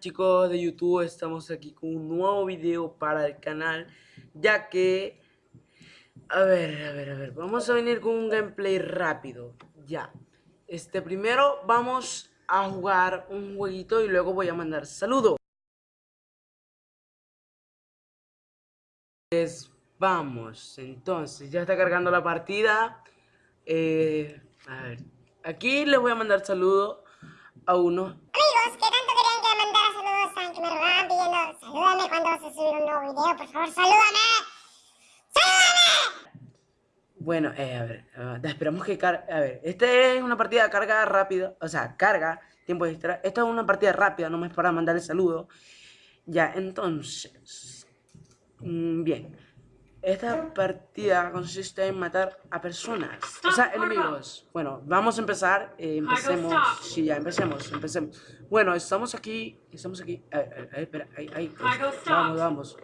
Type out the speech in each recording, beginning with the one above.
Chicos de YouTube, estamos aquí con un nuevo video para el canal Ya que... A ver, a ver, a ver, vamos a venir con un gameplay rápido Ya. Este, primero vamos a jugar un jueguito y luego voy a mandar saludos Pues vamos, entonces, ya está cargando la partida. Eh, A ver, aquí les voy a mandar saludos a uno. Amigos, tanto a un nuevo video, por favor, salúdame. ¡Salúdame! Bueno, eh, a ver, uh, esperamos que cargue. A ver, esta es una partida de carga rápida, o sea, carga, tiempo extra. Esta es una partida rápida, no es para mandarle saludo. Ya, entonces. Mmm, bien. Esta partida consiste en matar a personas, o sea, enemigos. Bueno, vamos a empezar, eh, empecemos, sí, ya, empecemos, empecemos. Bueno, estamos aquí, estamos aquí, espera, ahí, ahí, vamos, vamos.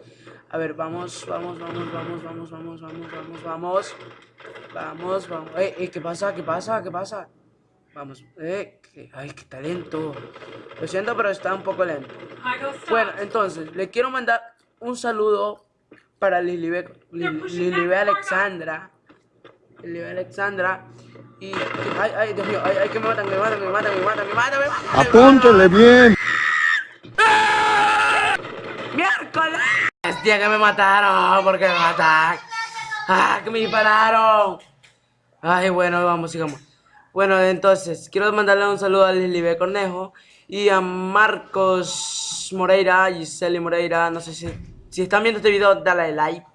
A ver, vamos, vamos, vamos, vamos, vamos, vamos, vamos, vamos, vamos. Vamos, vamos, eh, eh, ¿qué pasa? ¿Qué pasa? ¿Qué pasa? Vamos, eh, que, ay, qué talento. Lo siento, pero está un poco lento. Bueno, entonces, le quiero mandar un saludo para Lilibe, Lilibe Alexandra. Lilibe Alexandra. Y. Ay, ay, Dios mío, ay, ay, que me matan, me matan, me matan, me matan, me matan, me matan. Apúntele bien. ¡Miércoles! Hostia, que me mataron, porque me mataron. ¡Ah, que me dispararon! Ay, bueno, vamos, sigamos. Bueno, entonces, quiero mandarle un saludo a Lilibe Cornejo y a Marcos Moreira, Giseli Moreira, no sé si si están viendo este video, dale like.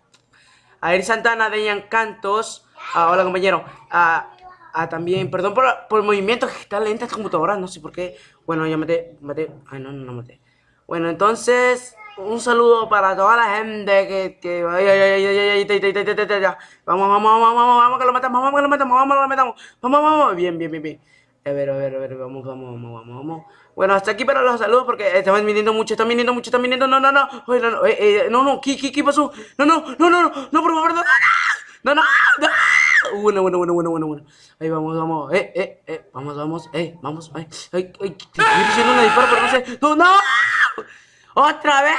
A Eri Santana, Dejan Cantos. A, hola, compañero. A, a también, perdón por, por el movimiento que está lenta esta computadora, no sé por qué. Bueno, ya maté, maté. Ay, no, no, no maté. Bueno, entonces, un saludo para toda la gente que. que ay, ay, ay, ay, Vamos, vamos, vamos, vamos, vamos, que lo matamos, vamos que lo matamos, vamos que lo matamos. Vamos, vamos, bien, bien, bien, bien. A ver, a ver, a ver, vamos, vamos, vamos, vamos, vamos. Bueno, hasta aquí para los saludos porque están viniendo mucho, están viniendo mucho, están viniendo. No, no, no. Oye, no, no, eh, eh, no, no, ¿qué, qué, qué pasó? No, no, no, no, no, no, por favor, no, no, no, no, no. Bueno, bueno, bueno, bueno, bueno, bueno. Ahí vamos, vamos, eh, eh, eh, vamos, vamos, eh, vamos, ay, ay, ay, estoy diciendo una disparo, pero no sé. No, no, otra vez.